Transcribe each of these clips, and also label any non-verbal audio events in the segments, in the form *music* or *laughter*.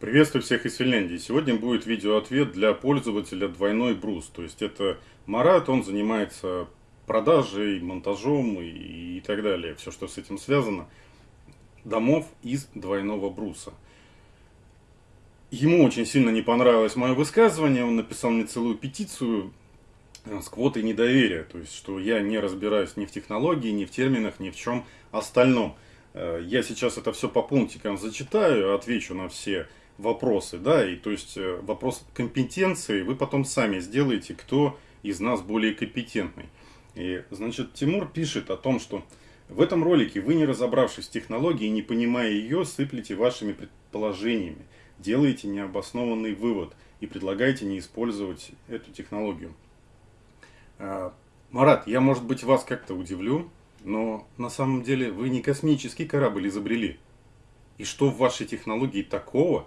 Приветствую всех из Финляндии. Сегодня будет видеоответ для пользователя двойной брус. То есть это Марат, он занимается продажей, монтажом и, и так далее. Все, что с этим связано. Домов из двойного бруса. Ему очень сильно не понравилось мое высказывание. Он написал мне целую петицию э, с квотой недоверия. То есть, что я не разбираюсь ни в технологии, ни в терминах, ни в чем остальном. Э, я сейчас это все по пунктикам зачитаю, отвечу на все да, и то есть э, вопрос компетенции вы потом сами сделаете, кто из нас более компетентный. И, значит, Тимур пишет о том, что в этом ролике вы, не разобравшись в технологии не понимая ее, сыплете вашими предположениями, делаете необоснованный вывод и предлагаете не использовать эту технологию. А, Марат, я, может быть, вас как-то удивлю, но на самом деле вы не космический корабль изобрели. И что в вашей технологии такого,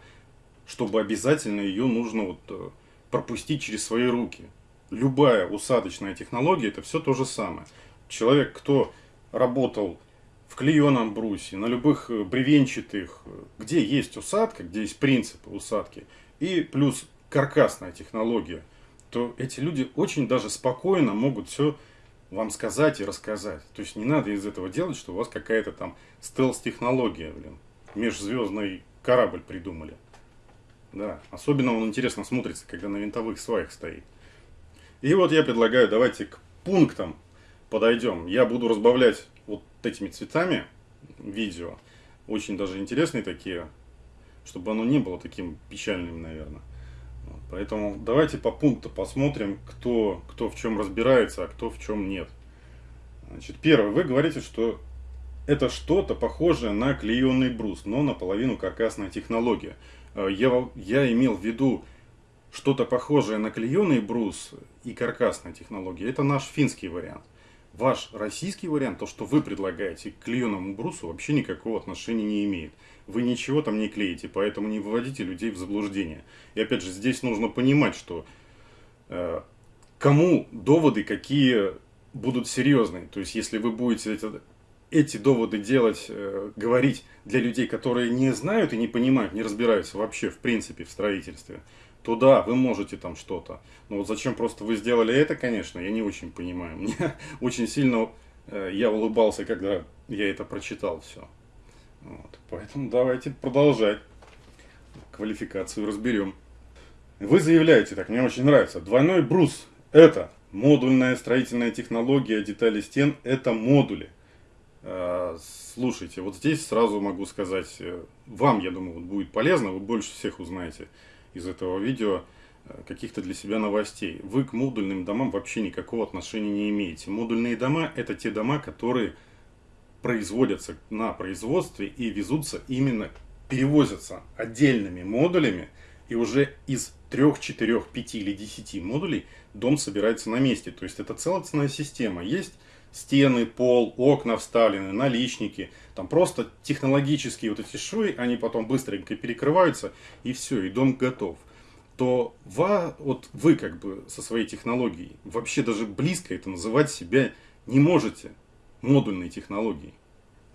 чтобы обязательно ее нужно вот э, пропустить через свои руки. Любая усадочная технология это все то же самое. Человек, кто работал в клееном брусе, на любых э, бревенчатых, э, где есть усадка, где есть принципы усадки, и плюс каркасная технология, то эти люди очень даже спокойно могут все вам сказать и рассказать. То есть не надо из этого делать, что у вас какая-то там стелс-технология, блин, межзвездный корабль придумали. Да, особенно он интересно смотрится, когда на винтовых сваях стоит. И вот я предлагаю, давайте к пунктам подойдем. Я буду разбавлять вот этими цветами видео. Очень даже интересные такие, чтобы оно не было таким печальным, наверное. Поэтому давайте по пункту посмотрим, кто, кто в чем разбирается, а кто в чем нет. Значит, первое, вы говорите, что это что-то похожее на клееный брус, но наполовину каркасная технология. Э, я, я имел в виду что-то похожее на клееный брус и каркасная технология. Это наш финский вариант. Ваш российский вариант, то, что вы предлагаете к клееному брусу, вообще никакого отношения не имеет. Вы ничего там не клеите, поэтому не выводите людей в заблуждение. И опять же, здесь нужно понимать, что э, кому доводы какие будут серьезные. То есть, если вы будете это, эти доводы делать, э, говорить для людей, которые не знают и не понимают, не разбираются вообще в принципе в строительстве, то да, вы можете там что-то. Но вот зачем просто вы сделали это, конечно, я не очень понимаю. *laughs* Мне очень сильно э, я улыбался, когда я это прочитал все. Вот. Поэтому давайте продолжать. Квалификацию разберем. Вы заявляете, так мне очень нравится, двойной брус это модульная строительная технология детали стен, это модули. Э, слушайте, вот здесь сразу могу сказать, э, вам, я думаю, будет полезно, вы больше всех узнаете из этого видео э, каких-то для себя новостей. Вы к модульным домам вообще никакого отношения не имеете. Модульные дома это те дома, которые производятся на производстве и везутся именно, перевозятся отдельными модулями, и уже из 3, 4, 5 или 10 модулей дом собирается на месте. То есть это целостная система. Есть стены, пол, окна вставлены, наличники. Там просто технологические вот эти швы, они потом быстренько перекрываются, и все, и дом готов. То ва, вот вы как бы со своей технологией вообще даже близко это называть себя не можете модульной технологией.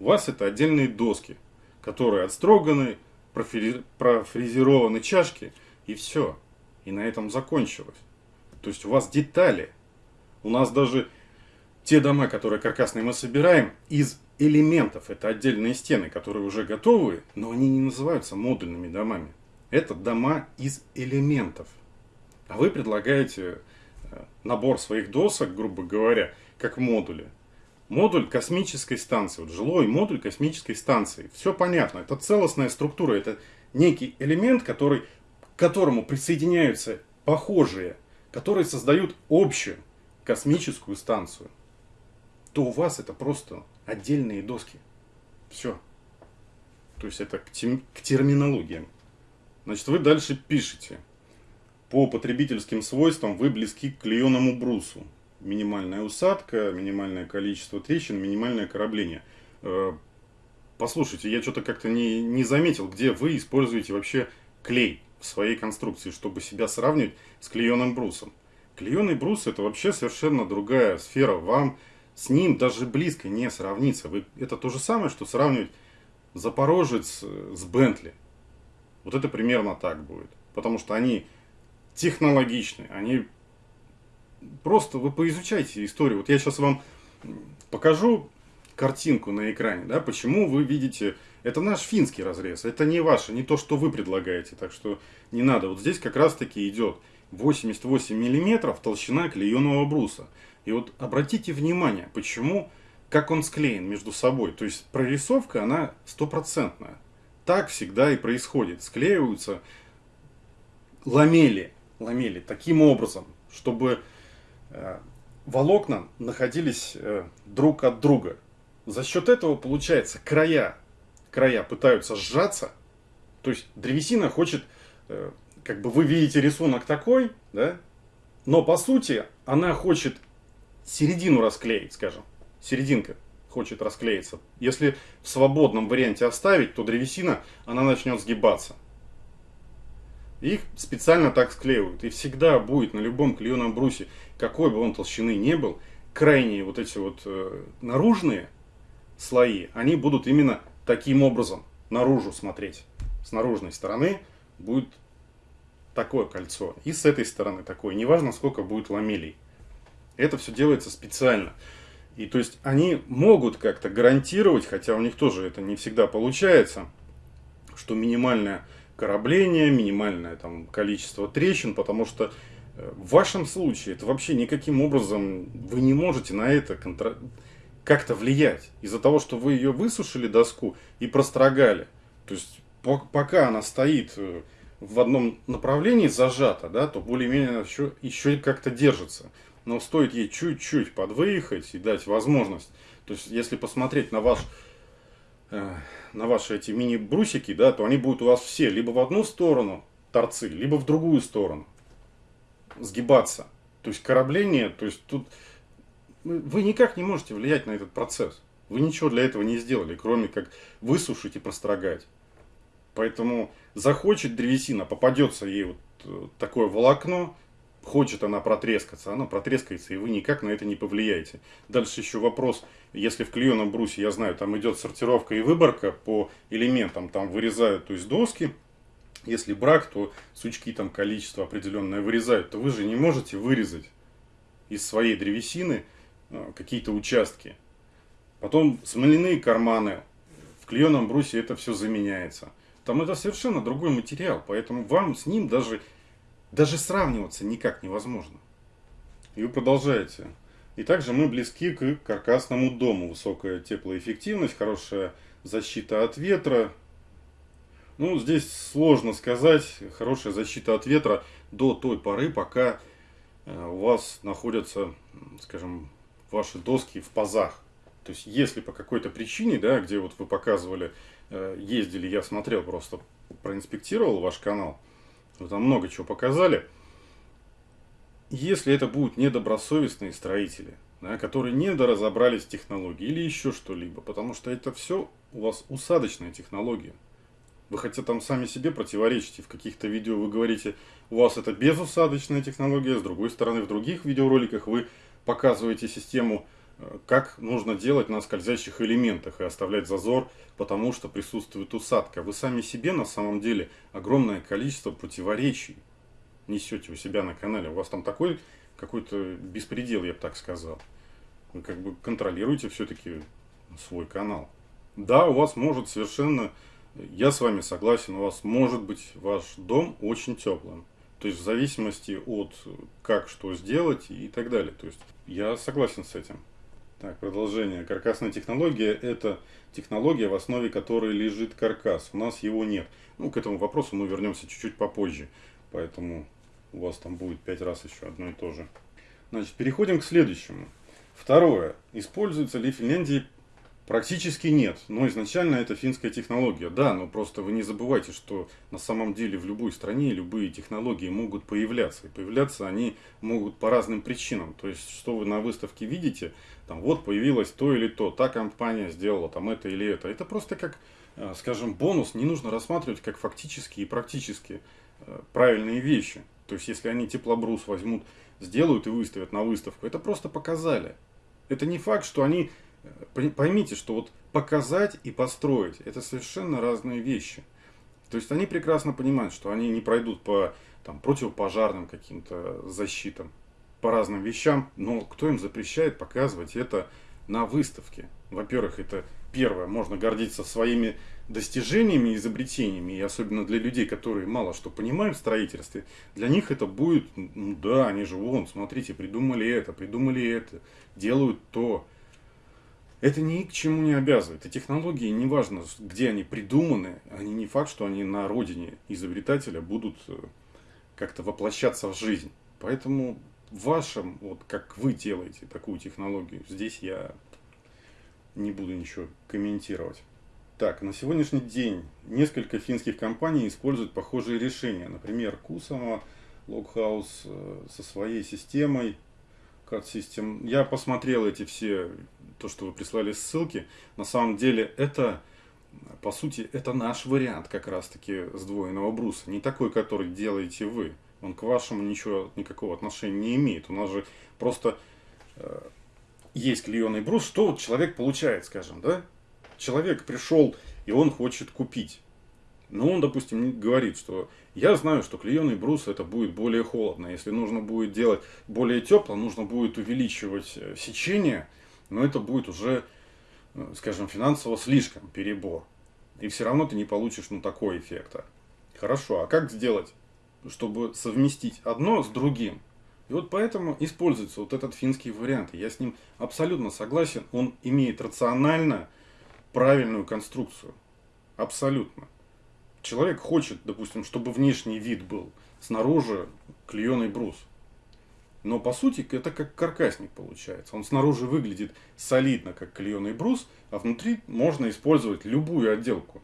У вас это отдельные доски, которые отстроганы, профри, профрезерованы чашки, и все. И на этом закончилось. То есть у вас детали. У нас даже те дома, которые каркасные мы собираем, из элементов. Это отдельные стены, которые уже готовы, но они не называются модульными домами. Это дома из элементов. А вы предлагаете э, набор своих досок, грубо говоря, как модули. Модуль космической станции, вот жилой модуль космической станции. Все понятно, это целостная структура, это некий элемент, который, к которому присоединяются похожие, которые создают общую космическую станцию то у вас это просто отдельные доски. Все. То есть это к, тем, к терминологиям. Значит, вы дальше пишете. По потребительским свойствам вы близки к клееному брусу. Минимальная усадка, минимальное количество трещин, минимальное корабление. Э, послушайте, я что-то как-то не, не заметил, где вы используете вообще клей в своей конструкции, чтобы себя сравнивать с клееным брусом. Клееный брус это вообще совершенно другая сфера. Вам с ним даже близко не сравнится. Вы, это то же самое, что сравнивать Запорожец с Бентли. Вот это примерно так будет. Потому что они технологичны, они просто вы поизучайте историю. Вот я сейчас вам покажу картинку на экране, да, почему вы видите, это наш финский разрез, это не ваше, не то, что вы предлагаете, так что не надо. Вот здесь как раз таки идет 88 миллиметров толщина клееного бруса. И вот обратите внимание, почему, как он склеен между собой. То есть прорисовка, она стопроцентная. Так всегда и происходит. Склеиваются ламели, ламели таким образом, чтобы э, волокна находились э, друг от друга. За счет этого получается края, края пытаются сжаться. То есть древесина хочет, э, как бы вы видите рисунок такой, да, но по сути она хочет середину расклеить, скажем. Серединка хочет расклеиться. Если в свободном варианте оставить, то древесина, она начнет сгибаться. Их специально так склеивают. И всегда будет на любом клееном брусе, какой бы он толщины не был, крайние вот эти вот э, наружные слои, они будут именно таким образом наружу смотреть. С наружной стороны будет такое кольцо. И с этой стороны такое. Неважно, сколько будет ламелей. Это все делается специально. И то есть они могут как-то гарантировать, хотя у них тоже это не всегда получается, что минимальное корабление, минимальное там количество трещин, потому что э, в вашем случае это вообще никаким образом вы не можете на это контр... как-то влиять. Из-за того, что вы ее высушили доску и прострогали. То есть пока она стоит э, в одном направлении зажата, да, то более-менее еще, еще как-то держится но стоит ей чуть-чуть подвыехать и дать возможность. То есть, если посмотреть на ваш э, на ваши эти мини-брусики, да, то они будут у вас все либо в одну сторону торцы, либо в другую сторону сгибаться. То есть корабление, то есть тут вы никак не можете влиять на этот процесс. Вы ничего для этого не сделали, кроме как высушить и прострогать. Поэтому захочет древесина, попадется ей вот э, такое волокно, хочет она протрескаться, она протрескается, и вы никак на это не повлияете. Дальше еще вопрос, если в клееном брусе, я знаю, там идет сортировка и выборка по элементам, там вырезают, то есть доски, если брак, то сучки там количество определенное вырезают, то вы же не можете вырезать из своей древесины э, какие-то участки. Потом смоляные карманы, в клееном брусе это все заменяется. Там это совершенно другой материал, поэтому вам с ним даже даже сравниваться никак невозможно. И вы продолжаете. И также мы близки к каркасному дому. Высокая теплоэффективность, хорошая защита от ветра. Ну, здесь сложно сказать. Хорошая защита от ветра до той поры, пока э, у вас находятся, скажем, ваши доски в пазах. То есть, если по какой-то причине, да, где вот вы показывали, э, ездили, я смотрел просто, проинспектировал ваш канал, там много чего показали. Если это будут недобросовестные строители, да, которые недоразобрались в технологии или еще что-либо, потому что это все у вас усадочная технология. Вы хотя там сами себе противоречите. В каких-то видео вы говорите, у вас это безусадочная технология, с другой стороны, в других видеороликах вы показываете систему как нужно делать на скользящих элементах и оставлять зазор, потому что присутствует усадка. Вы сами себе на самом деле огромное количество противоречий несете у себя на канале. У вас там такой какой-то беспредел, я бы так сказал. Вы как бы контролируете все-таки свой канал. Да, у вас может совершенно, я с вами согласен, у вас может быть ваш дом очень теплым. То есть в зависимости от как что сделать и так далее. То есть я согласен с этим. Так, продолжение. Каркасная технология – это технология, в основе которой лежит каркас. У нас его нет. Ну, к этому вопросу мы вернемся чуть-чуть попозже. Поэтому у вас там будет пять раз еще одно и то же. Значит, переходим к следующему. Второе. Используется ли в Финляндии Практически нет, но изначально это финская технология. Да, но просто вы не забывайте, что на самом деле в любой стране любые технологии могут появляться. И появляться они могут по разным причинам. То есть, что вы на выставке видите, там вот появилось то или то, та компания сделала там это или это. Это просто как, э, скажем, бонус, не нужно рассматривать как фактические и практически э, правильные вещи. То есть, если они теплобрус возьмут, сделают и выставят на выставку, это просто показали. Это не факт, что они Поймите, что вот показать и построить – это совершенно разные вещи. То есть они прекрасно понимают, что они не пройдут по там, противопожарным каким-то защитам, по разным вещам, но кто им запрещает показывать это на выставке? Во-первых, это первое, можно гордиться своими достижениями, изобретениями, и особенно для людей, которые мало что понимают в строительстве, для них это будет, ну да, они же вон, смотрите, придумали это, придумали это, делают то. Это ни к чему не обязывает. И технологии, неважно, где они придуманы, они не факт, что они на родине изобретателя будут э, как-то воплощаться в жизнь. Поэтому в вашем, вот как вы делаете такую технологию, здесь я не буду ничего комментировать. Так, на сегодняшний день несколько финских компаний используют похожие решения. Например, Kusama, Loghouse э, со своей системой, Card System. Я посмотрел эти все, то, что вы прислали ссылки. На самом деле это, по сути, это наш вариант как раз-таки сдвоенного бруса. Не такой, который делаете вы. Он к вашему ничего, никакого отношения не имеет. У нас же просто э, есть клееный брус. Что вот человек получает, скажем, да? человек пришел и он хочет купить. Но он, допустим, говорит, что я знаю, что клееный брус это будет более холодно. Если нужно будет делать более тепло, нужно будет увеличивать э, сечение, но это будет уже, э, скажем, финансово слишком перебор. И все равно ты не получишь ну, такой эффекта. Хорошо, а как сделать, чтобы совместить одно с другим? И вот поэтому используется вот этот финский вариант. Я с ним абсолютно согласен. Он имеет рационально правильную конструкцию. Абсолютно. Человек хочет, допустим, чтобы внешний вид был снаружи клееный брус. Но по сути это как каркасник получается. Он снаружи выглядит солидно, как клееный брус, а внутри можно использовать любую отделку.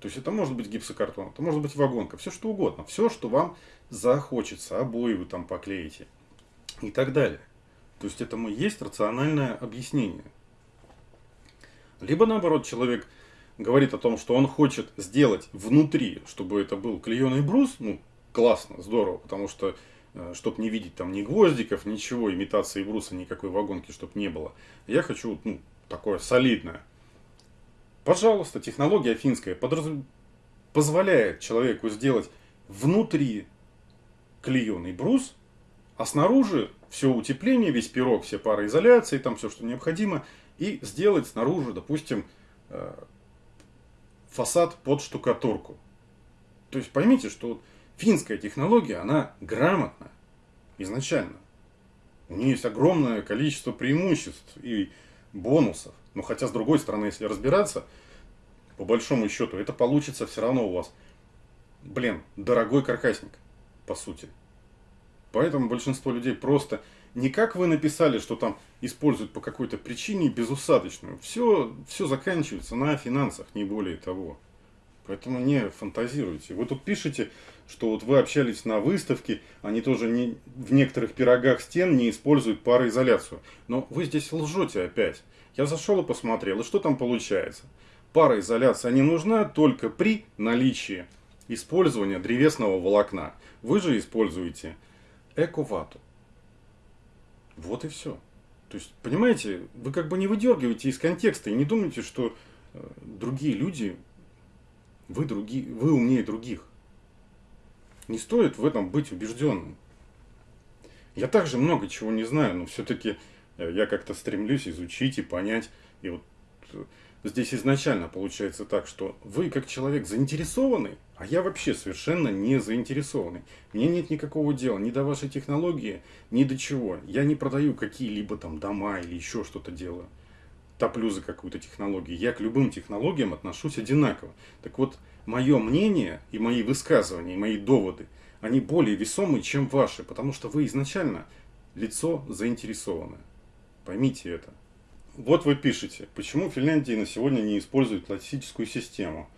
То есть это может быть гипсокартон, это может быть вагонка, все что угодно. Все, что вам захочется, обои вы там поклеите и так далее. То есть этому есть рациональное объяснение. Либо наоборот, человек говорит о том, что он хочет сделать внутри, чтобы это был клееный брус, ну, классно, здорово, потому что, э, чтобы не видеть там ни гвоздиков, ничего, имитации бруса, никакой вагонки, чтобы не было. Я хочу, ну, такое солидное. Пожалуйста, технология финская подраз... позволяет человеку сделать внутри клееный брус, а снаружи все утепление, весь пирог, все пароизоляции, там все, что необходимо – и сделать снаружи, допустим, э, фасад под штукатурку. То есть поймите, что финская технология, она грамотна изначально. У нее есть огромное количество преимуществ и бонусов. Но хотя, с другой стороны, если разбираться, по большому счету, это получится все равно у вас, блин, дорогой каркасник, по сути. Поэтому большинство людей просто не как вы написали, что там используют по какой-то причине безусадочную. Все, все заканчивается на финансах, не более того. Поэтому не фантазируйте. Вы тут пишете, что вот вы общались на выставке, они тоже не, в некоторых пирогах стен не используют пароизоляцию. Но вы здесь лжете опять. Я зашел и посмотрел, и что там получается? Пароизоляция не нужна только при наличии использования древесного волокна. Вы же используете эковату. Вот и все. То есть, понимаете, вы как бы не выдергиваете из контекста и не думаете, что э, другие люди, вы, другие, вы умнее других. Не стоит в этом быть убежденным. Я также много чего не знаю, но все-таки э, я как-то стремлюсь изучить и понять. И вот э, здесь изначально получается так, что вы как человек заинтересованный, а я вообще совершенно не заинтересованный. Мне нет никакого дела ни до вашей технологии, ни до чего. Я не продаю какие-либо там дома или еще что-то делаю. Топлю за какую-то технологию. Я к любым технологиям отношусь одинаково. Так вот, мое мнение и мои высказывания, и мои доводы, они более весомые, чем ваши, потому что вы изначально лицо заинтересованное. Поймите это. Вот вы пишете, почему Финляндия на сегодня не использует классическую систему.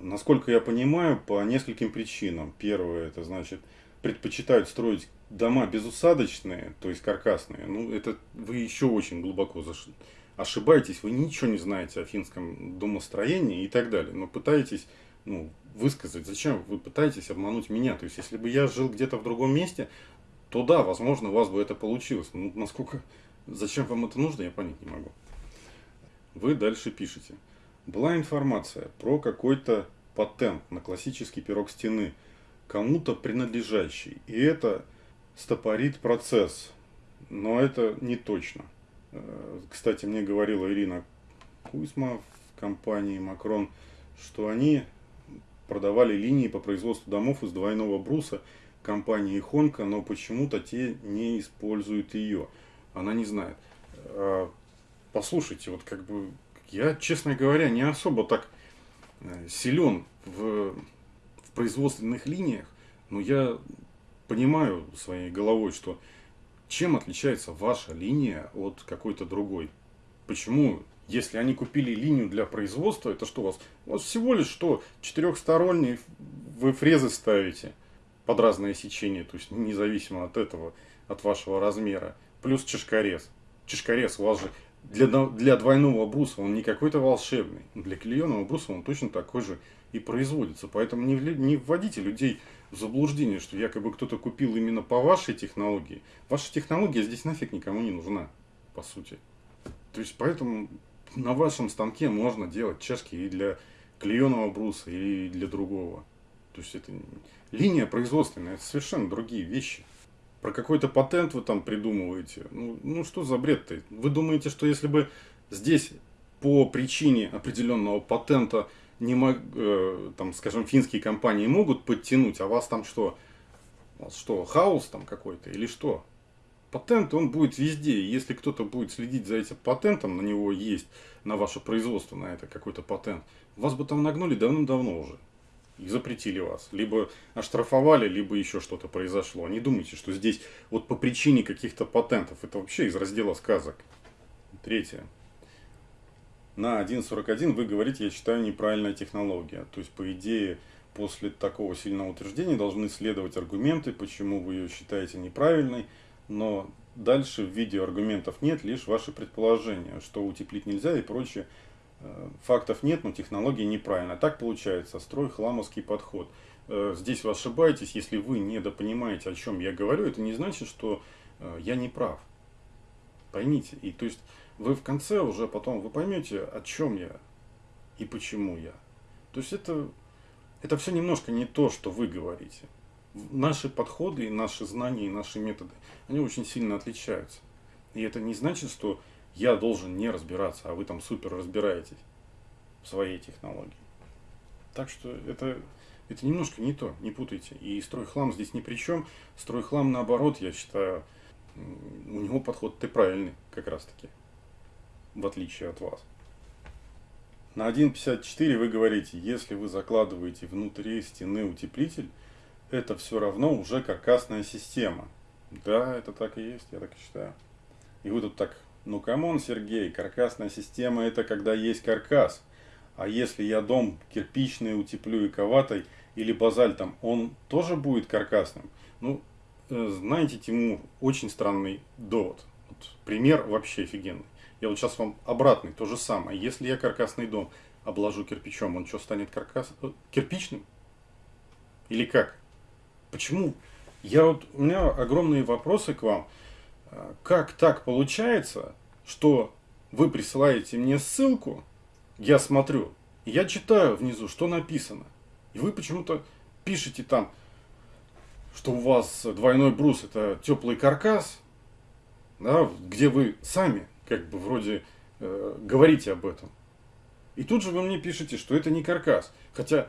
Насколько я понимаю, по нескольким причинам. Первое, это значит, предпочитают строить дома безусадочные, то есть каркасные. Ну, это вы еще очень глубоко заш... ошибаетесь, вы ничего не знаете о финском домостроении и так далее. Но пытаетесь ну, высказать, зачем вы пытаетесь обмануть меня. То есть, если бы я жил где-то в другом месте, то да, возможно, у вас бы это получилось. Ну, насколько, зачем вам это нужно, я понять не могу. Вы дальше пишете была информация про какой-то патент на классический пирог стены, кому-то принадлежащий. И это стопорит процесс. Но это не точно. Э, кстати, мне говорила Ирина Кузьма в компании Макрон, что они продавали линии по производству домов из двойного бруса компании Хонка, но почему-то те не используют ее. Она не знает. А, послушайте, вот как бы я, честно говоря, не особо так э, силен в, в производственных линиях, но я понимаю своей головой, что чем отличается ваша линия от какой-то другой. Почему, если они купили линию для производства, это что у вас? У вас всего лишь что, четырехсторонний вы фрезы ставите под разное сечение, то есть независимо от этого, от вашего размера, плюс чешкорез. Чешкорез у вас же для, для двойного бруса он не какой-то волшебный. Для клееного бруса он точно такой же и производится. Поэтому не, не вводите людей в заблуждение, что якобы кто-то купил именно по вашей технологии. Ваша технология здесь нафиг никому не нужна, по сути. То есть поэтому на вашем станке можно делать чашки и для клееного бруса, и для другого. То есть это линия производственная, это совершенно другие вещи. Про какой-то патент вы там придумываете. Ну, ну что за бред-то? Вы думаете, что если бы здесь по причине определенного патента не мог, э, там, скажем, финские компании могут подтянуть, а вас там что? Вас что, хаос там какой-то или что? Патент, он будет везде. Если кто-то будет следить за этим патентом, на него есть, на ваше производство, на это какой-то патент, вас бы там нагнули давным-давно уже и запретили вас. Либо оштрафовали, либо еще что-то произошло. Не думайте, что здесь вот по причине каких-то патентов. Это вообще из раздела сказок. Третье. На 1.41 вы говорите, я считаю, неправильная технология. То есть, по идее, после такого сильного утверждения должны следовать аргументы, почему вы ее считаете неправильной. Но дальше в видео аргументов нет, лишь ваши предположения, что утеплить нельзя и прочее. Э, фактов нет, но технология неправильная. Так получается, строй хламовский подход. Э, здесь вы ошибаетесь, если вы недопонимаете, о чем я говорю, это не значит, что э, я не прав. Поймите. И то есть вы в конце уже потом вы поймете, о чем я и почему я. То есть это, это все немножко не то, что вы говорите. Наши подходы, наши знания, и наши методы, они очень сильно отличаются. И это не значит, что я должен не разбираться, а вы там супер разбираетесь в своей технологии. Так что это, это немножко не то, не путайте. И стройхлам здесь ни при чем. Стройхлам наоборот, я считаю, у него подход ты правильный как раз таки, в отличие от вас. На 1.54 вы говорите, если вы закладываете внутри стены утеплитель, это все равно уже каркасная система. Да, это так и есть, я так и считаю. И вы тут так ну come on, Сергей, каркасная система это когда есть каркас. А если я дом кирпичный утеплю эковатой или базальтом, он тоже будет каркасным? Ну, э, знаете, Тимур, очень странный довод. Вот, пример вообще офигенный. Я вот сейчас вам обратный, то же самое. Если я каркасный дом обложу кирпичом, он что, станет каркас... Э, кирпичным? Или как? Почему? Я вот, у меня огромные вопросы к вам как так получается, что вы присылаете мне ссылку, я смотрю, я читаю внизу, что написано. И вы почему-то пишете там, что у вас двойной брус это теплый каркас, да, где вы сами как бы вроде э, говорите об этом. И тут же вы мне пишете, что это не каркас. Хотя,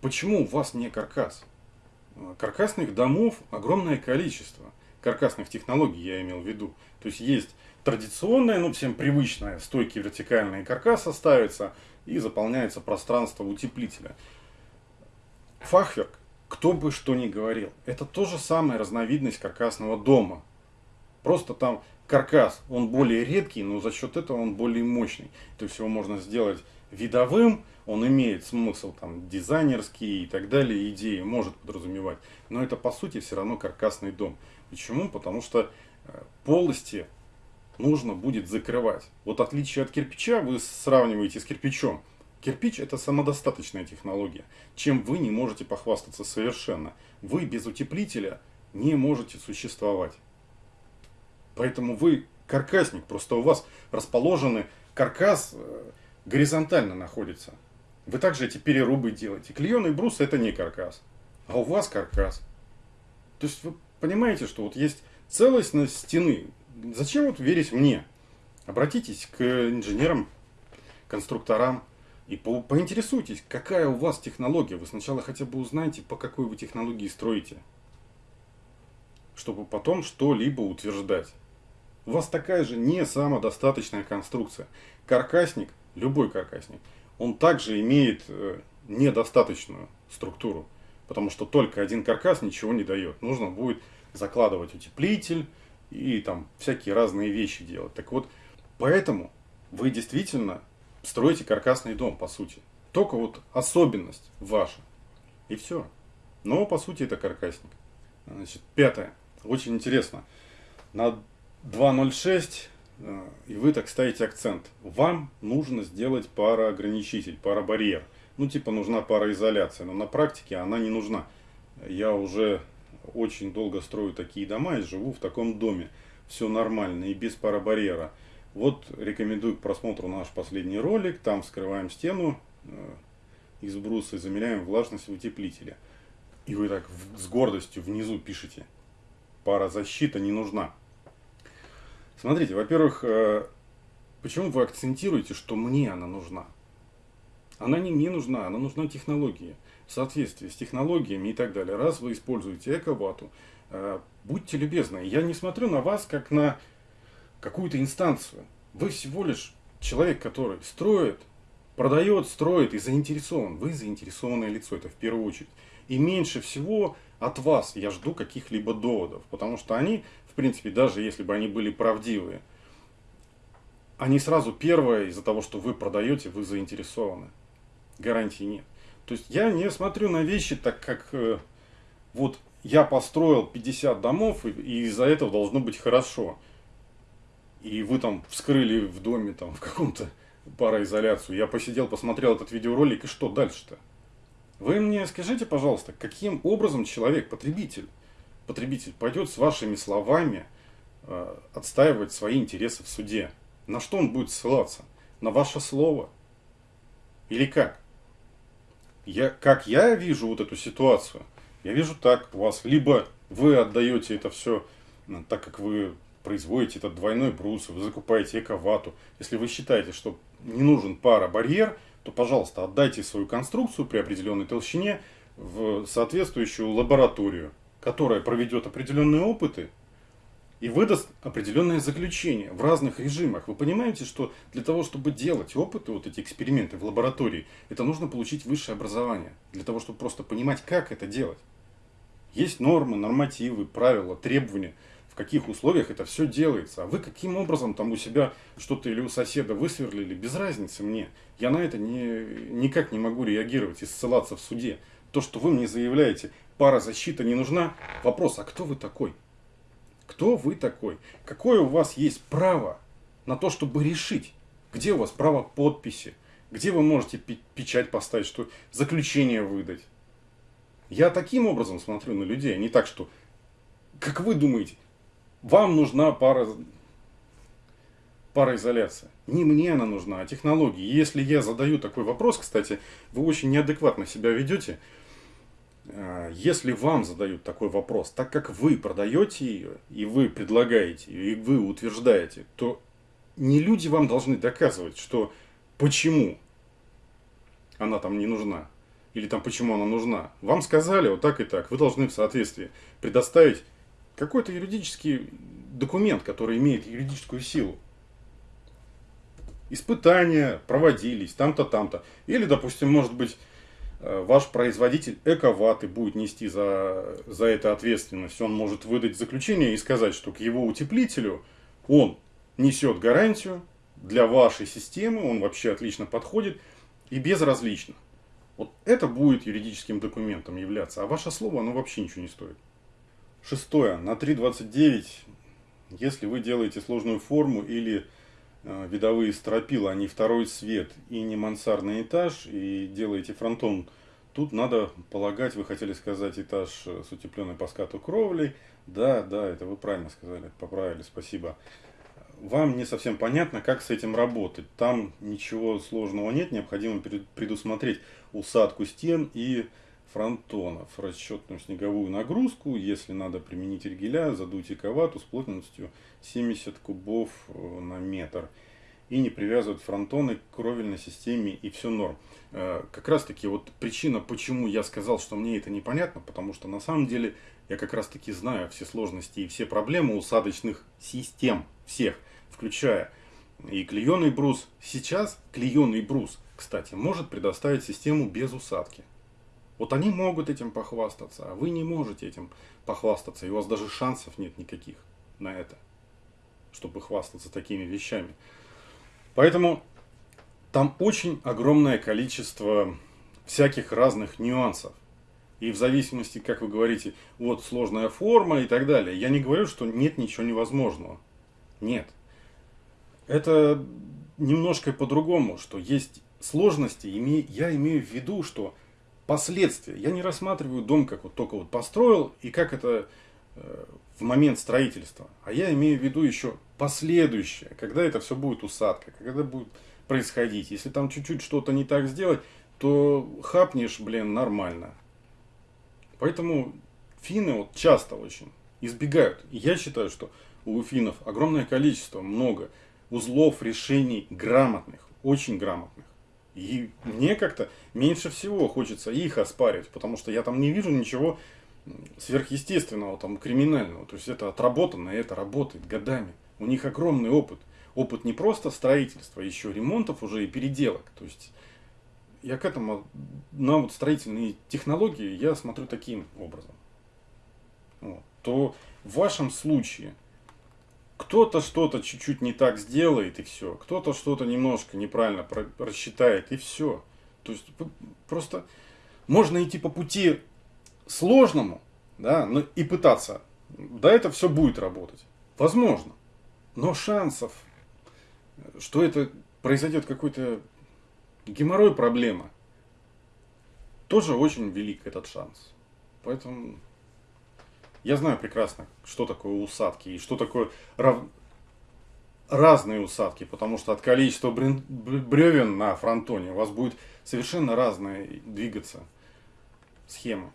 почему у вас не каркас? Каркасных домов огромное количество каркасных технологий я имел в виду. То есть есть традиционная, ну всем привычная, стойки вертикальные каркаса ставится и заполняется пространство утеплителя. Фахверк, кто бы что ни говорил, это тоже самая разновидность каркасного дома. Просто там каркас, он более редкий, но за счет этого он более мощный. То есть его можно сделать видовым, он имеет смысл там дизайнерский и так далее, идеи может подразумевать. Но это по сути все равно каркасный дом. Почему? Потому что э, полости нужно будет закрывать. Вот отличие от кирпича вы сравниваете с кирпичом. Кирпич это самодостаточная технология, чем вы не можете похвастаться совершенно. Вы без утеплителя не можете существовать. Поэтому вы каркасник, просто у вас расположены, каркас э, горизонтально находится. Вы также эти перерубы делаете. Клееный брус это не каркас, а у вас каркас. То есть вы понимаете, что вот есть целостность стены. Зачем вот верить мне? Обратитесь к инженерам, конструкторам и по поинтересуйтесь, какая у вас технология. Вы сначала хотя бы узнаете, по какой вы технологии строите, чтобы потом что-либо утверждать. У вас такая же не самодостаточная конструкция. Каркасник, любой каркасник, он также имеет э, недостаточную структуру, потому что только один каркас ничего не дает. Нужно будет закладывать утеплитель и там всякие разные вещи делать. Так вот, поэтому вы действительно строите каркасный дом, по сути. Только вот особенность ваша. И все. Но, по сути, это каркасник. Значит, пятое. Очень интересно. На 2.06, э, и вы так ставите акцент. Вам нужно сделать пароограничитель, парабарьер. Ну, типа, нужна пароизоляция. Но на практике она не нужна. Я уже очень долго строю такие дома и живу в таком доме. Все нормально и без парабарьера. Вот рекомендую к просмотру наш последний ролик. Там вскрываем стену э, из бруса и замеряем влажность утеплителя. И вы так с гордостью внизу пишете. Парозащита не нужна. Смотрите, во-первых, э, почему вы акцентируете, что мне она нужна? Она не мне нужна, она нужна технологии. В соответствии с технологиями и так далее. Раз вы используете эковату, э, будьте любезны. Я не смотрю на вас как на какую-то инстанцию. Вы всего лишь человек, который строит, продает, строит и заинтересован. Вы заинтересованное лицо, это в первую очередь. И меньше всего от вас я жду каких-либо доводов, потому что они, в принципе, даже если бы они были правдивые, они сразу первое из-за того, что вы продаете, вы заинтересованы. Гарантии нет. То есть я не смотрю на вещи так, как э, вот я построил 50 домов, и, и из-за этого должно быть хорошо и вы там вскрыли в доме там *laughs* в каком-то пароизоляцию. Я посидел, посмотрел этот видеоролик, и что дальше-то? Вы мне скажите, пожалуйста, каким образом человек, потребитель, потребитель пойдет с вашими словами э, отстаивать свои интересы в суде? На что он будет ссылаться? На ваше слово? Или как? Я, как я вижу вот эту ситуацию, я вижу так, у вас либо вы отдаете это все так, как вы производите этот двойной брус, вы закупаете эковату. Если вы считаете, что не нужен пара-барьер, то, пожалуйста, отдайте свою конструкцию при определенной толщине в соответствующую лабораторию, которая проведет определенные опыты и выдаст определенное заключение в разных режимах. Вы понимаете, что для того, чтобы делать опыты, вот эти эксперименты в лаборатории, это нужно получить высшее образование, для того, чтобы просто понимать, как это делать. Есть нормы, нормативы, правила, требования – в каких условиях это все делается. А вы каким образом там у себя что-то или у соседа высверлили, без разницы мне. Я на это не, никак не могу реагировать и ссылаться в суде. То, что вы мне заявляете, пара защита не нужна, вопрос, а кто вы такой? Кто вы такой? Какое у вас есть право на то, чтобы решить? Где у вас право подписи? Где вы можете печать поставить, что заключение выдать? Я таким образом смотрю на людей, а не так, что, как вы думаете, вам нужна пара, пароизоляция. Не мне она нужна, а технологии. Если я задаю такой вопрос, кстати, вы очень неадекватно себя ведете. А, если вам задают такой вопрос, так как вы продаете ее, и вы предлагаете, и вы утверждаете, то не люди вам должны доказывать, что почему она там не нужна, или там почему она нужна. Вам сказали вот так и так, вы должны в соответствии предоставить какой-то юридический документ, который имеет юридическую силу. Испытания проводились там-то, там-то. Или, допустим, может быть, ваш производитель эковаты будет нести за, за это ответственность. Он может выдать заключение и сказать, что к его утеплителю он несет гарантию для вашей системы, он вообще отлично подходит и безразлично. Вот это будет юридическим документом являться, а ваше слово, оно вообще ничего не стоит. Шестое. На 3.29, если вы делаете сложную форму или э, видовые стропила, не второй свет и не мансардный этаж, и делаете фронтон, тут надо полагать, вы хотели сказать этаж с утепленной по скату кровлей. Да, да, это вы правильно сказали, поправили, спасибо. вам не совсем понятно, как с этим работать. Там ничего сложного нет, необходимо предусмотреть усадку стен и фронтонов, расчетную снеговую нагрузку, если надо применить ригеля, задуть эковату с плотностью 70 кубов э, на метр. И не привязывать фронтоны к кровельной системе, и все норм. Э, как раз таки вот причина, почему я сказал, что мне это непонятно, потому что на самом деле я как раз таки знаю все сложности и все проблемы усадочных систем, всех, включая и клееный брус. Сейчас клееный брус, кстати, может предоставить систему без усадки. Вот они могут этим похвастаться, а вы не можете этим похвастаться, и у вас даже шансов нет никаких на это, чтобы хвастаться такими вещами. Поэтому там очень огромное количество всяких разных нюансов. И в зависимости, как вы говорите, вот сложная форма и так далее. Я не говорю, что нет ничего невозможного. Нет. Это немножко по-другому, что есть сложности. Я имею в виду, что последствия. Я не рассматриваю дом, как вот только вот построил, и как это э, в момент строительства. А я имею в виду еще последующее, когда это все будет усадка, когда будет происходить. Если там чуть-чуть что-то не так сделать, то хапнешь, блин, нормально. Поэтому финны вот часто очень избегают. Я считаю, что у финнов огромное количество, много узлов, решений грамотных, очень грамотных. И мне как-то меньше всего хочется их оспаривать, потому что я там не вижу ничего сверхъестественного, там, криминального. То есть это отработано, и это работает годами. У них огромный опыт опыт не просто строительства, еще ремонтов уже и переделок. То есть я к этому, на вот строительные технологии я смотрю таким образом. Вот. То в вашем случае кто-то что-то чуть-чуть не так сделает и все, кто-то что-то немножко неправильно рассчитает и все. То есть просто можно идти по пути сложному, да, но и пытаться. Да, это все будет работать. Возможно. Но шансов что это произойдет какой-то геморрой проблема, тоже очень велик этот шанс. Поэтому я знаю прекрасно, что такое усадки и что такое рав... разные усадки, потому что от количества бревен на фронтоне у вас будет совершенно разная двигаться схема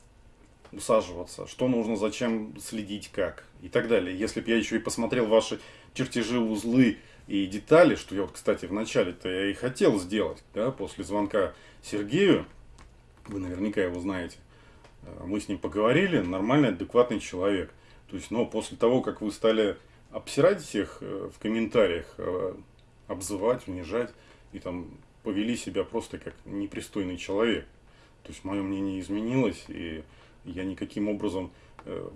усаживаться, что нужно, зачем следить, как и так далее. Если бы я еще и посмотрел ваши чертежи, узлы, и детали, что я вот, кстати, в начале-то я и хотел сделать, да, после звонка Сергею, вы наверняка его знаете, мы с ним поговорили, нормальный, адекватный человек. То есть, но после того, как вы стали обсирать всех э, в комментариях, э, обзывать, унижать, и там повели себя просто как непристойный человек. То есть, мое мнение изменилось, и я никаким образом,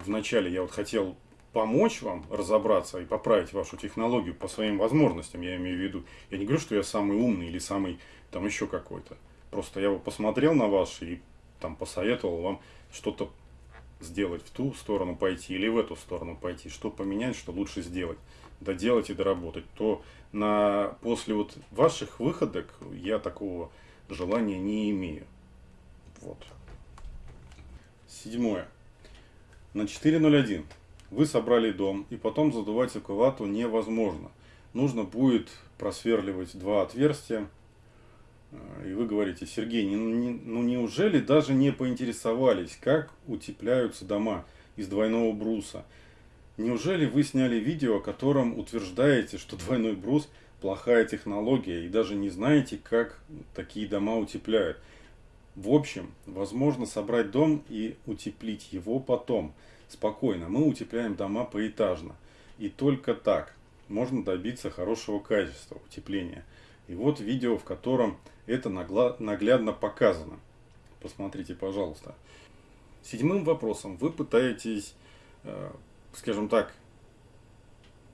вначале я вот хотел помочь вам разобраться и поправить вашу технологию по своим возможностям, я имею в виду. Я не говорю, что я самый умный или самый там еще какой-то. Просто я посмотрел на вас и там посоветовал вам что-то сделать в ту сторону пойти или в эту сторону пойти, что поменять, что лучше сделать, доделать и доработать, то на, после вот ваших выходок я такого желания не имею. Вот. Седьмое. На 4.01 вы собрали дом, и потом задувать эквату невозможно. Нужно будет просверливать два отверстия. И вы говорите, Сергей, не, не, ну неужели даже не поинтересовались, как утепляются дома из двойного бруса? Неужели вы сняли видео, о котором утверждаете, что двойной брус плохая технология, и даже не знаете, как такие дома утепляют? В общем, возможно собрать дом и утеплить его потом – спокойно. Мы утепляем дома поэтажно. И только так можно добиться хорошего качества утепления. И вот видео, в котором это наглядно показано. Посмотрите, пожалуйста. Седьмым вопросом вы пытаетесь, э, скажем так,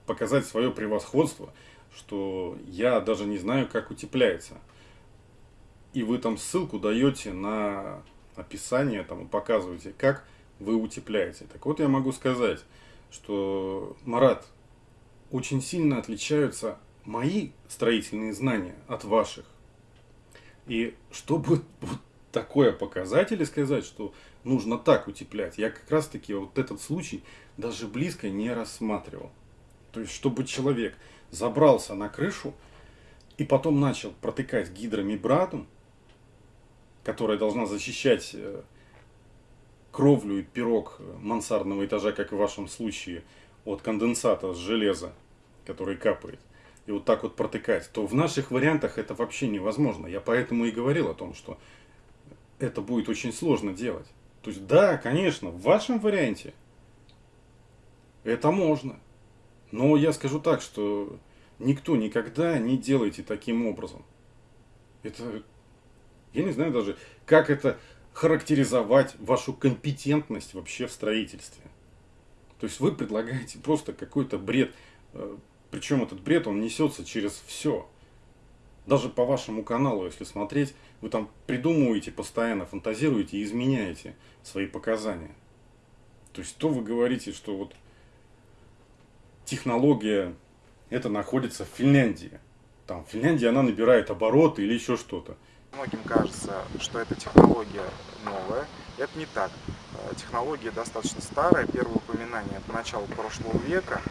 показать свое превосходство, что я даже не знаю, как утепляется. И вы там ссылку даете на описание, там показываете, как вы утепляете. Так вот я могу сказать, что, Марат, очень сильно отличаются мои строительные знания от ваших. И чтобы вот такое показатель и сказать, что нужно так утеплять, я как раз таки вот этот случай даже близко не рассматривал. То есть, чтобы человек забрался на крышу и потом начал протыкать гидромембрану, которая должна защищать э, кровлю и пирог мансардного этажа, как в вашем случае, от конденсата с железа, который капает, и вот так вот протыкать, то в наших вариантах это вообще невозможно. Я поэтому и говорил о том, что это будет очень сложно делать. То есть, да, конечно, в вашем варианте это можно. Но я скажу так, что никто никогда не делайте таким образом. Это, я не знаю даже, как это характеризовать вашу компетентность вообще в строительстве. То есть вы предлагаете просто какой-то бред, э, причем этот бред, он несется через все. Даже по вашему каналу, если смотреть, вы там придумываете постоянно, фантазируете и изменяете свои показания. То есть то вы говорите, что вот технология это находится в Финляндии. Там в Финляндии она набирает обороты или еще что-то. Многим кажется, что эта технология новая. Это не так. Э, технология достаточно старая. Первое упоминание это начало прошлого века,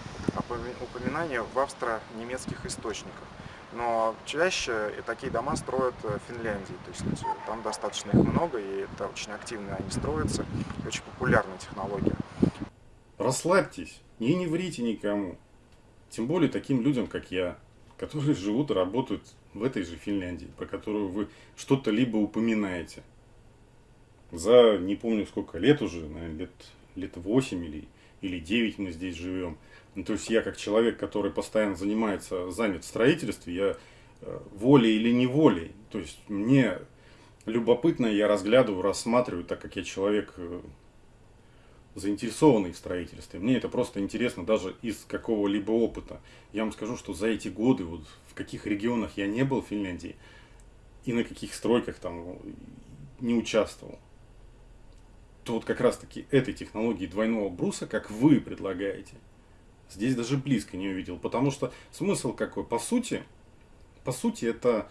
упоминание в австро-немецких источниках. Но чаще такие дома строят в Финляндии. То есть э, там достаточно их много, и это очень активно они строятся. Очень популярная технология. Расслабьтесь и не врите никому. Тем более таким людям, как я, которые живут и работают в этой же Финляндии, про которую вы что-то либо упоминаете. За не помню сколько лет уже, наверное, лет, лет 8 или, или 9 мы здесь живем. Ну, то есть я как человек, который постоянно занимается, занят в строительстве, я э, волей или неволей, то есть мне любопытно, я разглядываю, рассматриваю, так как я человек э, заинтересованный в строительстве. Мне это просто интересно даже из какого-либо опыта. Я вам скажу, что за эти годы, вот в каких регионах я не был в Финляндии, и на каких стройках там не участвовал, то вот как раз таки этой технологии двойного бруса, как вы предлагаете, здесь даже близко не увидел. Потому что смысл какой? По сути, по сути это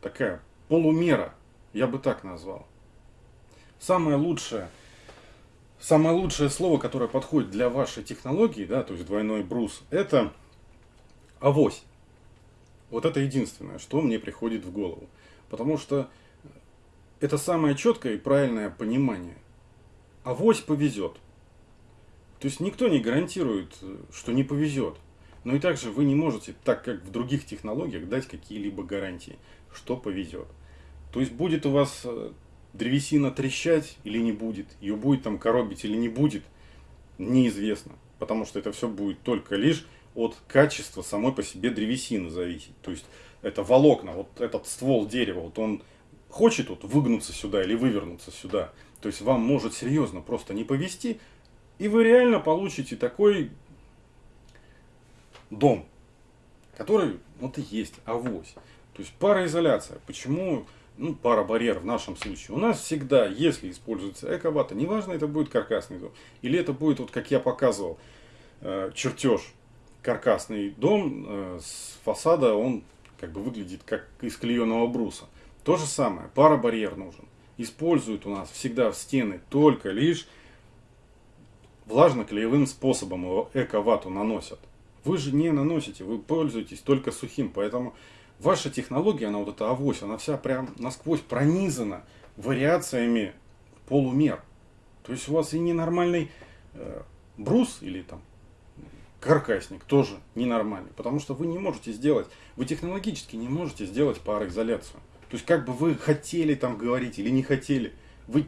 такая полумера, я бы так назвал. Самое лучшее – Самое лучшее слово, которое подходит для вашей технологии, да, то есть двойной брус, это авось. Вот это единственное, что мне приходит в голову. Потому что это самое четкое и правильное понимание. Авось повезет. То есть никто не гарантирует, что не повезет. Но и также вы не можете, так как в других технологиях, дать какие-либо гарантии, что повезет. То есть будет у вас э, древесина трещать или не будет, ее будет там коробить или не будет, неизвестно. Потому что это все будет только лишь от качества самой по себе древесины зависеть. То есть это волокна, вот этот ствол дерева, вот он хочет вот выгнуться сюда или вывернуться сюда. То есть вам может серьезно просто не повезти, и вы реально получите такой дом, который вот и есть авось. То есть пароизоляция. Почему ну, пара барьер в нашем случае. У нас всегда, если используется эковата, неважно, это будет каркасный дом, или это будет, вот как я показывал, э, чертеж, каркасный дом э, с фасада, он как бы выглядит как из клееного бруса. То же самое, пара барьер нужен. Используют у нас всегда в стены только лишь влажно-клеевым способом его эковату наносят. Вы же не наносите, вы пользуетесь только сухим, поэтому ваша технология, она вот эта авось, она вся прям насквозь пронизана вариациями полумер. То есть у вас и ненормальный э, брус или там каркасник тоже ненормальный, потому что вы не можете сделать, вы технологически не можете сделать пароизоляцию. То есть как бы вы хотели там говорить или не хотели, вы,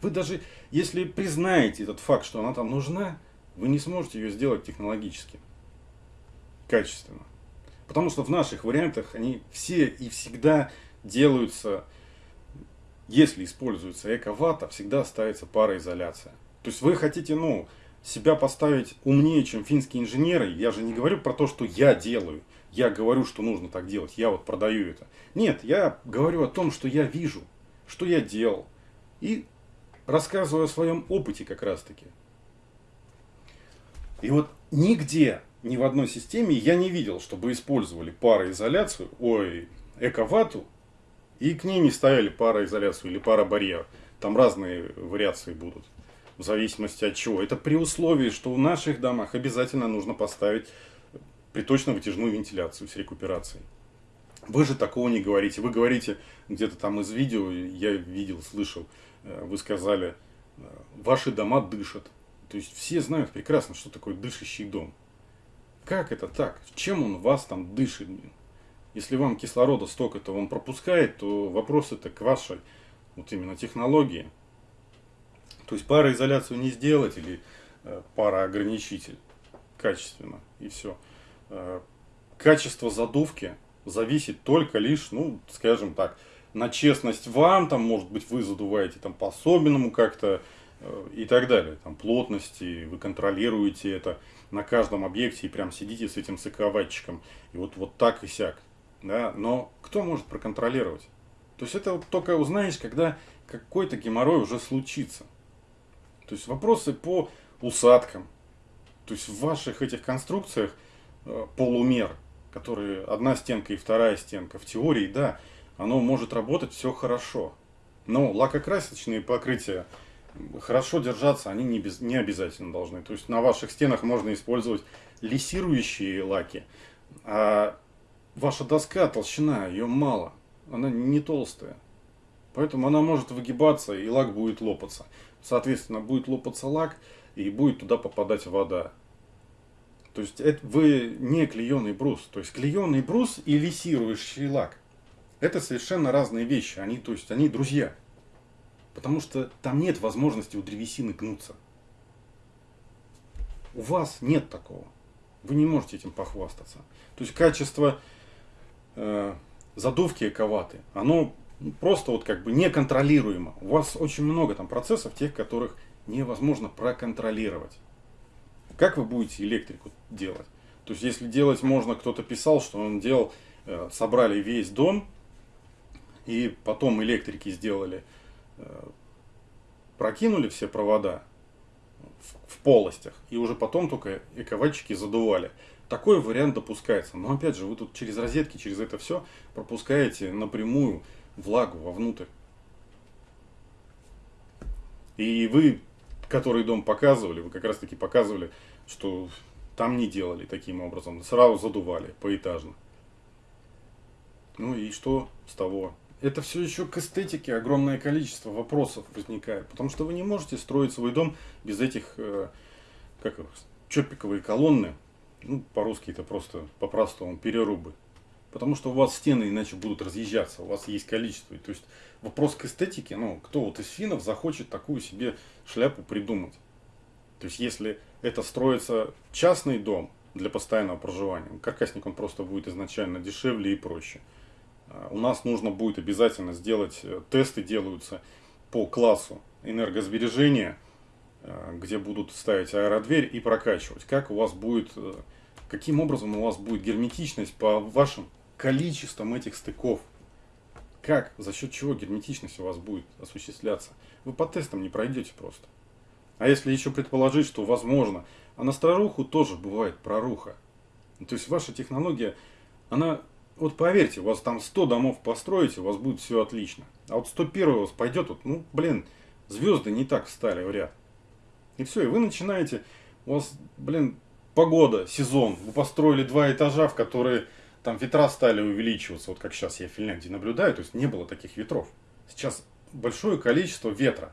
вы даже если признаете этот факт, что она там нужна, вы не сможете ее сделать технологически, качественно. Потому что в наших вариантах они все и всегда делаются, если используется эко-вата, всегда ставится пароизоляция. То есть вы хотите, ну, себя поставить умнее, чем финские инженеры. Я же не говорю про то, что я делаю. Я говорю, что нужно так делать. Я вот продаю это. Нет, я говорю о том, что я вижу, что я делал. И рассказываю о своем опыте как раз таки. И вот нигде ни в одной системе я не видел, чтобы использовали пароизоляцию, ой, эковату, и к ней не ставили пароизоляцию или парабарьер. Там разные вариации будут, в зависимости от чего. Это при условии, что в наших домах обязательно нужно поставить приточно-вытяжную вентиляцию с рекуперацией. Вы же такого не говорите. Вы говорите где-то там из видео, я видел, слышал, э, вы сказали, э, ваши дома дышат. То есть все знают прекрасно, что такое дышащий дом. Как это так? Чем он вас там дышит? Если вам кислорода столько-то он пропускает, то вопрос это к вашей вот именно технологии. То есть пароизоляцию не сделать или э, пароограничитель качественно и все. Качество задувки зависит только лишь, ну, скажем так, на честность вам, там, может быть, вы задуваете там по-особенному как-то э, и так далее, там, плотности, вы контролируете это на каждом объекте и прям сидите с этим соковатчиком, и вот, вот так и сяк, да, но кто может проконтролировать? То есть это только узнаешь, когда какой-то геморрой уже случится. То есть вопросы по усадкам, то есть в ваших этих конструкциях полумер, которые одна стенка и вторая стенка, в теории, да, оно может работать все хорошо. Но лакокрасочные покрытия хорошо держаться, они не, без, не обязательно должны. То есть на ваших стенах можно использовать лессирующие лаки, а ваша доска, толщина, ее мало, она не толстая. Поэтому она может выгибаться и лак будет лопаться. Соответственно, будет лопаться лак и будет туда попадать вода. То есть это вы не клееный брус. То есть клееный брус и лессирующий лак. Это совершенно разные вещи. Они, то есть, они друзья. Потому что там нет возможности у древесины гнуться. У вас нет такого. Вы не можете этим похвастаться. То есть качество э, задувки эковаты, оно просто вот как бы неконтролируемо. У вас очень много там процессов, тех, которых невозможно проконтролировать. Как вы будете электрику делать? То есть, если делать можно, кто-то писал, что он делал, э, собрали весь дом, и потом электрики сделали, э, прокинули все провода в, полостях, и уже потом только эковальчики задували. Такой вариант допускается. Но опять же, вы тут через розетки, через это все пропускаете напрямую влагу вовнутрь. И вы который дом показывали, вы как раз таки показывали, что там не делали таким образом, сразу задували поэтажно. Ну и что с того? Это все еще к эстетике огромное количество вопросов возникает, потому что вы не можете строить свой дом без этих, э, как их, чопиковые колонны, ну, по-русски это просто, по-простому, перерубы. Потому что у вас стены иначе будут разъезжаться, у вас есть количество. То есть вопрос к эстетике, ну, кто вот из финнов захочет такую себе шляпу придумать? То есть если это строится частный дом для постоянного проживания, каркасник он просто будет изначально дешевле и проще. А у нас нужно будет обязательно сделать, э, тесты делаются по классу энергосбережения, э, где будут ставить аэродверь и прокачивать. Как у вас будет, э, каким образом у вас будет герметичность по вашим количеством этих стыков. Как, за счет чего герметичность у вас будет осуществляться? Вы по тестам не пройдете просто. А если еще предположить, что возможно, а на старуху тоже бывает проруха. Ну, то есть ваша технология, она, вот поверьте, у вас там 100 домов построите, у вас будет все отлично. А вот 101 у вас пойдет, вот, ну, блин, звезды не так встали в ряд. И все, и вы начинаете, у вас, блин, погода, сезон, вы построили два этажа, в которые там ветра стали увеличиваться, вот как сейчас я в Финляндии наблюдаю, то есть не было таких ветров. Сейчас большое количество ветра,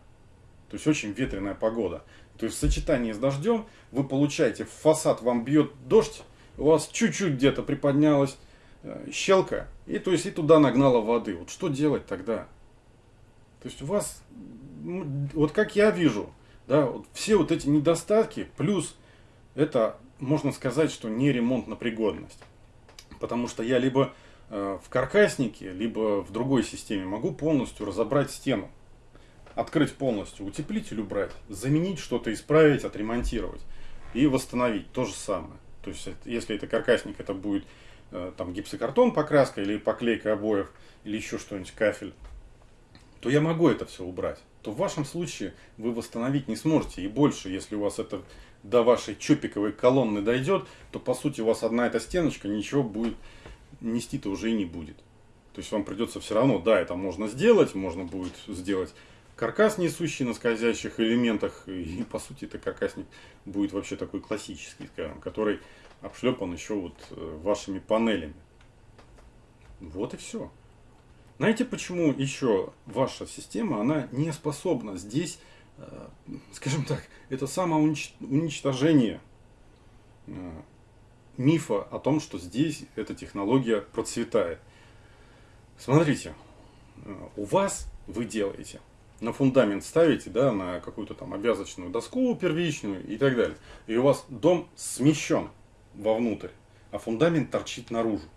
то есть очень ветреная погода. То есть в сочетании с дождем вы получаете, фасад вам бьет дождь, у вас чуть-чуть где-то приподнялась э, щелка, и то есть и туда нагнала воды. Вот что делать тогда? То есть у вас, вот как я вижу, да, вот все вот эти недостатки, плюс это, можно сказать, что не ремонт на пригодность. Потому что я либо э, в каркаснике, либо в другой системе могу полностью разобрать стену. Открыть полностью, утеплитель убрать, заменить что-то, исправить, отремонтировать и восстановить. То же самое. То есть, если это каркасник, это будет э, там гипсокартон покраска или поклейка обоев, или еще что-нибудь, кафель, то я могу это все убрать. То в вашем случае вы восстановить не сможете. И больше, если у вас это до вашей чопиковой колонны дойдет, то по сути у вас одна эта стеночка ничего будет нести-то уже и не будет. То есть вам придется все равно, да, это можно сделать, можно будет сделать каркас, несущий на скользящих элементах, и по сути это каркасник будет вообще такой классический, скажем, который обшлепан еще вот э, вашими панелями. Вот и все. Знаете, почему еще ваша система, она не способна здесь, э, скажем так, это самоуничтожение э, мифа о том, что здесь эта технология процветает. Смотрите, у вас вы делаете на фундамент ставите, да, на какую-то там обвязочную доску первичную и так далее. И у вас дом смещен вовнутрь, а фундамент торчит наружу.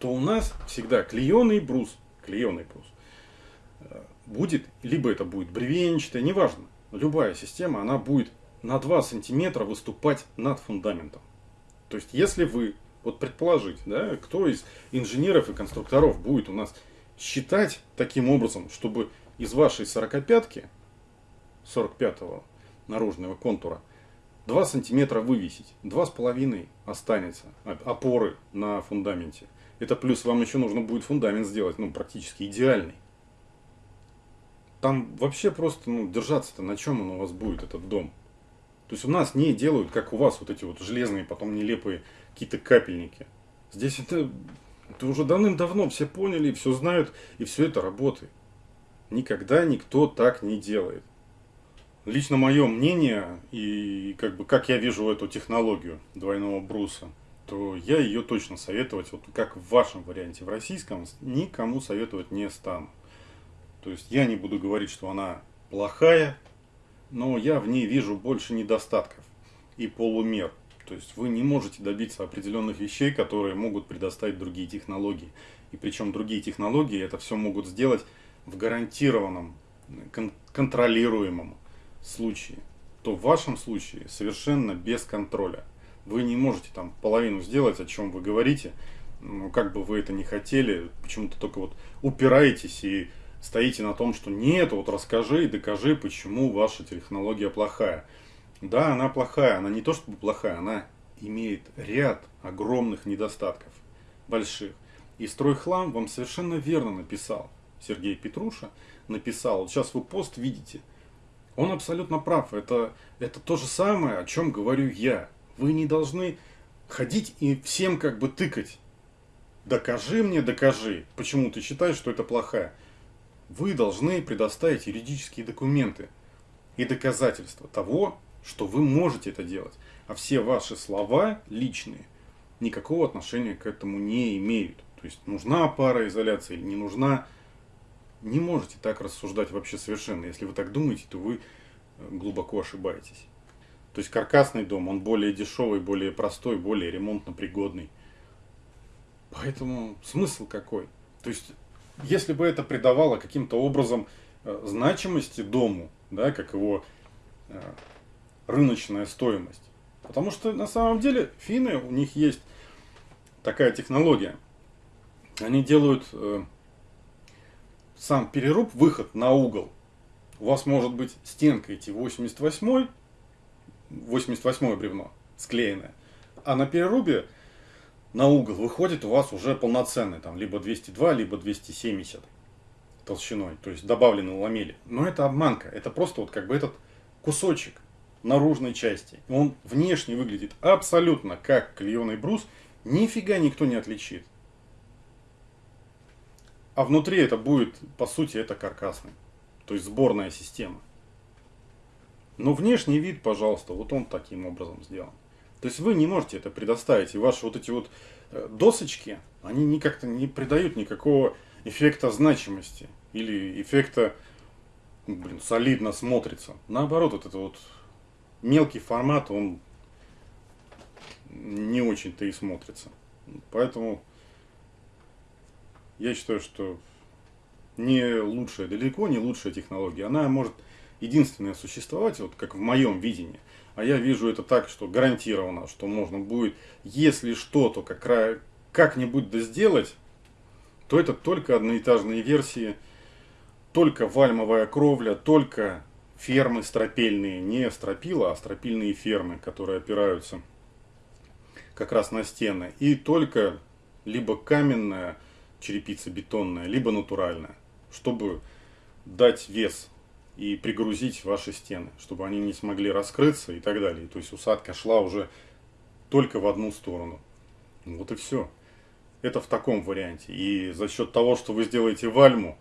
То у нас всегда клееный брус, клееный брус, э, будет, либо это будет бревенчатая, неважно. Любая система, она будет на 2 сантиметра выступать над фундаментом. То есть, если вы, вот предположить, да, кто из инженеров и конструкторов будет у нас считать таким образом, чтобы из вашей 45-ки, 45-го наружного контура, 2 сантиметра вывесить, 2,5 останется опоры на фундаменте. Это плюс вам еще нужно будет фундамент сделать, ну, практически идеальный. Там вообще просто, ну, держаться-то на чем он у вас будет, этот дом. То есть у нас не делают, как у вас, вот эти вот железные, потом нелепые какие-то капельники. Здесь это, это уже давным-давно все поняли, все знают, и все это работает. Никогда никто так не делает. Лично мое мнение и как бы как я вижу эту технологию двойного бруса, то я ее точно советовать, вот как в вашем варианте, в российском, никому советовать не стану. То есть я не буду говорить, что она плохая, но я в ней вижу больше недостатков и полумер. То есть вы не можете добиться определенных вещей, которые могут предоставить другие технологии. И причем другие технологии это все могут сделать в гарантированном, кон контролируемом случае, то в вашем случае совершенно без контроля. Вы не можете там половину сделать, о чем вы говорите, ну, как бы вы это не хотели, почему-то только вот упираетесь и стоите на том, что нет, вот расскажи и докажи, почему ваша технология плохая. Да, она плохая, она не то чтобы плохая, она имеет ряд огромных недостатков, больших. И стройхлам вам совершенно верно написал. Сергей Петруша написал, вот сейчас вы пост видите, он абсолютно прав, это, это то же самое, о чем говорю я. Вы не должны ходить и всем как бы тыкать. Докажи мне, докажи, почему ты считаешь, что это плохая. Вы должны предоставить юридические документы и доказательства того, что вы можете это делать. А все ваши слова личные никакого отношения к этому не имеют. То есть нужна пароизоляция или не нужна, не можете так рассуждать вообще совершенно. Если вы так думаете, то вы э, глубоко ошибаетесь. То есть каркасный дом, он более дешевый, более простой, более ремонтно пригодный. Поэтому смысл какой? То есть, если бы это придавало каким-то образом э, значимости дому, да, как его э, рыночная стоимость. Потому что на самом деле финны, у них есть такая технология. Они делают э, сам переруб, выход на угол, у вас может быть стенка идти 88 88 бревно склеенное, а на перерубе на угол выходит у вас уже полноценный, там, либо 202, либо 270 толщиной, то есть добавлены ламели. Но это обманка, это просто вот как бы этот кусочек наружной части. Он внешне выглядит абсолютно как клееный брус, нифига никто не отличит. А внутри это будет, по сути, это каркасный. То есть сборная система. Но внешний вид, пожалуйста, вот он таким образом сделан. То есть вы не можете это предоставить. И ваши вот эти вот э, досочки, они никак-то не придают никакого эффекта значимости. Или эффекта, ну, блин, солидно смотрится. Наоборот, вот это вот мелкий формат, он не очень-то и смотрится. Поэтому я считаю, что не лучшая, далеко не лучшая технология. Она может единственная существовать, вот как в моем видении. А я вижу это так, что гарантированно, что можно будет, если что-то как, как-нибудь да сделать, то это только одноэтажные версии, только вальмовая кровля, только фермы стропельные, не стропила, а стропильные фермы, которые опираются как раз на стены. И только либо каменная, черепица бетонная, либо натуральная, чтобы дать вес и пригрузить ваши стены, чтобы они не смогли раскрыться и так далее. То есть усадка шла уже только в одну сторону. Вот и все. Это в таком варианте. И за счет того, что вы сделаете вальму,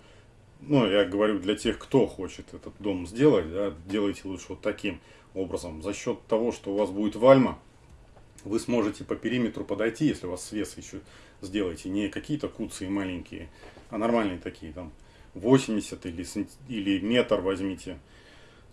ну, я говорю для тех, кто хочет этот дом сделать, да, делайте лучше вот таким образом. За счет того, что у вас будет вальма, вы сможете по периметру подойти, если у вас свес еще сделаете, не какие-то куцы маленькие, а нормальные такие, там, 80 или, или метр возьмите,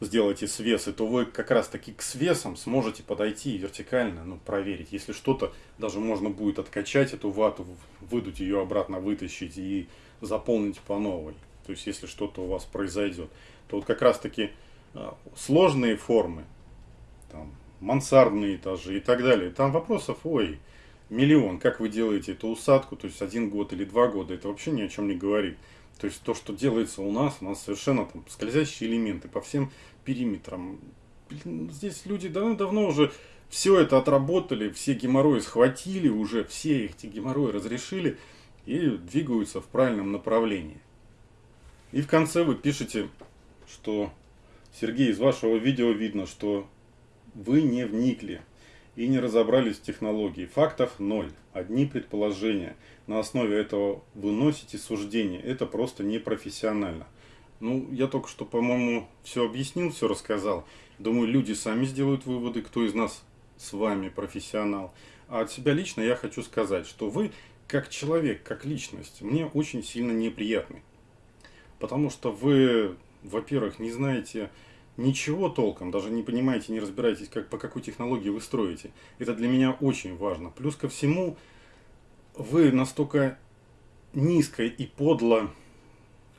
сделайте свесы, то вы как раз таки к свесам сможете подойти вертикально, ну, проверить. Если что-то, даже можно будет откачать эту вату, выдуть ее обратно, вытащить и заполнить по новой. То есть, если что-то у вас произойдет, то вот как раз таки а, сложные формы, там, мансардные этажи и так далее, там вопросов, ой, миллион, как вы делаете эту усадку, то есть один год или два года, это вообще ни о чем не говорит. То есть то, что делается у нас, у нас совершенно там скользящие элементы по всем периметрам. Блин, здесь люди давно-давно уже все это отработали, все геморрои схватили уже, все эти геморрои разрешили и двигаются в правильном направлении. И в конце вы пишете, что Сергей, из вашего видео видно, что вы не вникли и не разобрались в технологии. Фактов ноль, одни предположения. На основе этого выносите суждение. Это просто непрофессионально. Ну, я только что, по-моему, все объяснил, все рассказал. Думаю, люди сами сделают выводы, кто из нас с вами профессионал. А от себя лично я хочу сказать, что вы, как человек, как личность, мне очень сильно неприятны. Потому что вы, во-первых, не знаете ничего толком, даже не понимаете, не разбираетесь, как, по какой технологии вы строите. Это для меня очень важно. Плюс ко всему, вы настолько низко и подло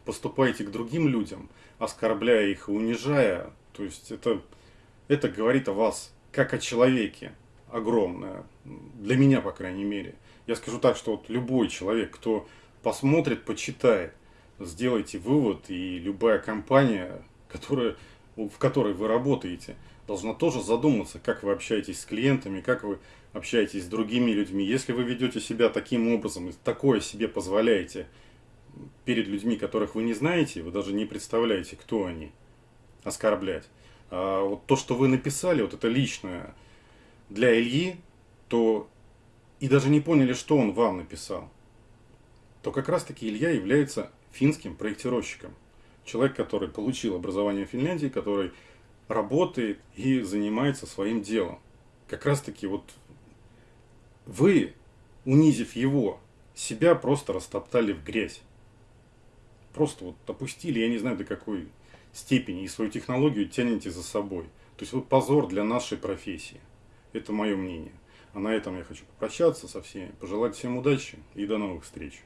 поступаете к другим людям, оскорбляя их и унижая. То есть это, это говорит о вас как о человеке огромное. Для меня, по крайней мере. Я скажу так, что вот любой человек, кто посмотрит, почитает, сделайте вывод, и любая компания, которая в которой вы работаете, должна тоже задуматься, как вы общаетесь с клиентами, как вы общаетесь с другими людьми. Если вы ведете себя таким образом и такое себе позволяете перед людьми, которых вы не знаете, вы даже не представляете, кто они, оскорблять. А вот то, что вы написали, вот это личное для Ильи, то и даже не поняли, что он вам написал, то как раз таки Илья является финским проектировщиком человек, который получил образование в Финляндии, который работает и занимается своим делом. Как раз таки вот вы, унизив его, себя просто растоптали в грязь. Просто вот опустили, я не знаю до какой степени, и свою технологию тянете за собой. То есть вы позор для нашей профессии. Это мое мнение. А на этом я хочу попрощаться со всеми, пожелать всем удачи и до новых встреч.